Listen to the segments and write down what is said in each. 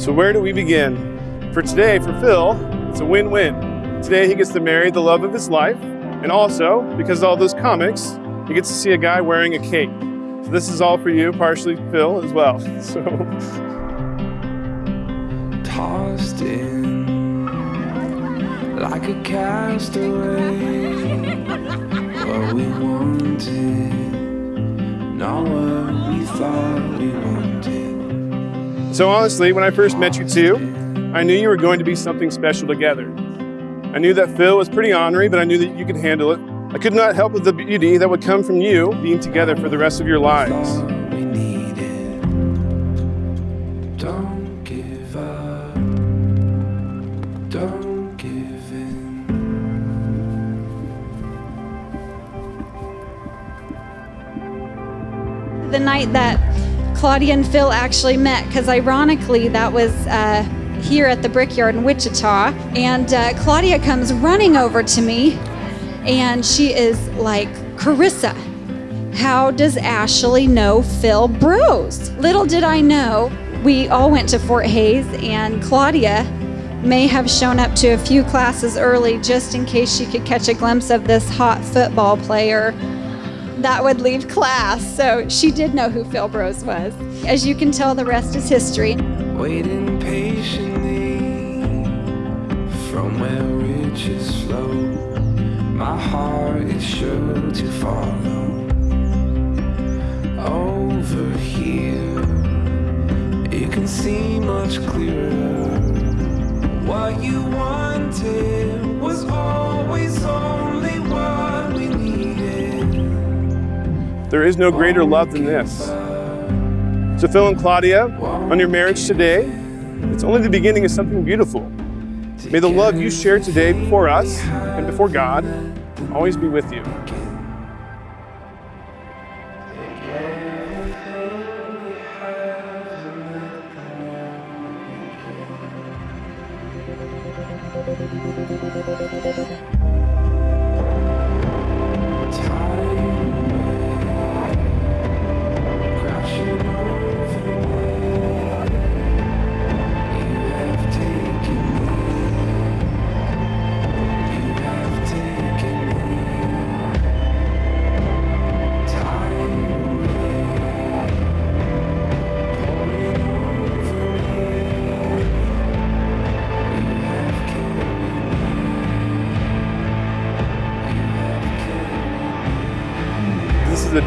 So where do we begin? For today, for Phil, it's a win-win. Today he gets to marry the love of his life, and also, because of all those comics, he gets to see a guy wearing a cape. So this is all for you, partially Phil as well. So tossed in like a castaway. What we wanted, not what we thought we wanted. So honestly, when I first met you two, I knew you were going to be something special together. I knew that Phil was pretty ornery, but I knew that you could handle it. I could not help with the beauty that would come from you being together for the rest of your lives. Thought we needed. Don't give up. Don't give in. the night that Claudia and Phil actually met, because ironically, that was uh, here at the Brickyard in Wichita. And uh, Claudia comes running over to me, and she is like, Carissa, how does Ashley know Phil Bros? Little did I know, we all went to Fort Hays, and Claudia may have shown up to a few classes early just in case she could catch a glimpse of this hot football player that would leave class. So she did know who Phil Bros was. As you can tell, the rest is history. Waiting patiently from where riches flow. My heart is sure to follow. Over here, you can see much clearer. What you wanted There is no greater love than this. So Phil and Claudia, on your marriage today, it's only the beginning of something beautiful. May the love you share today before us and before God always be with you. This is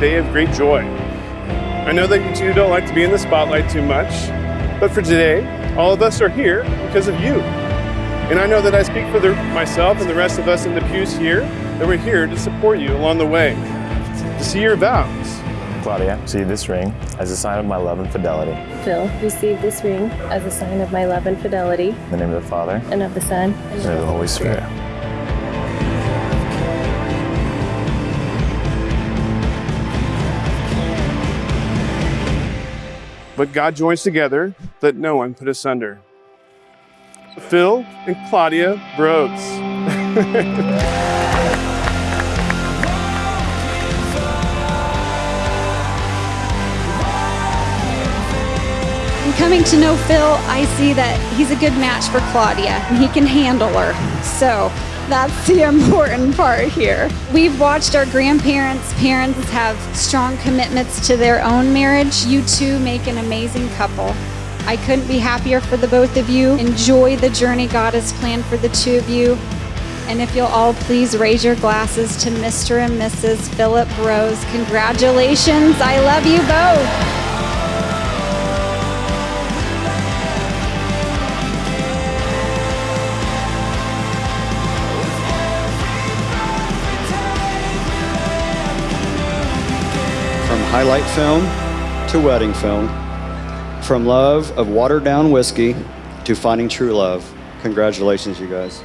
day of great joy. I know that you two don't like to be in the spotlight too much, but for today, all of us are here because of you. And I know that I speak for the, myself and the rest of us in the pews here, that we're here to support you along the way, to see your vows. Claudia, receive this ring as a sign of my love and fidelity. Phil, receive this ring as a sign of my love and fidelity, In the name of the Father, and of the Son, and of the Holy Spirit. But God joins together, let no one put asunder. Phil and Claudia Broads. In coming to know Phil, I see that he's a good match for Claudia and he can handle her. So that's the important part here. We've watched our grandparents, parents have strong commitments to their own marriage. You two make an amazing couple. I couldn't be happier for the both of you. Enjoy the journey God has planned for the two of you. And if you'll all please raise your glasses to Mr. and Mrs. Philip Rose. Congratulations. I love you both. Highlight film to wedding film, from love of watered down whiskey to finding true love. Congratulations, you guys.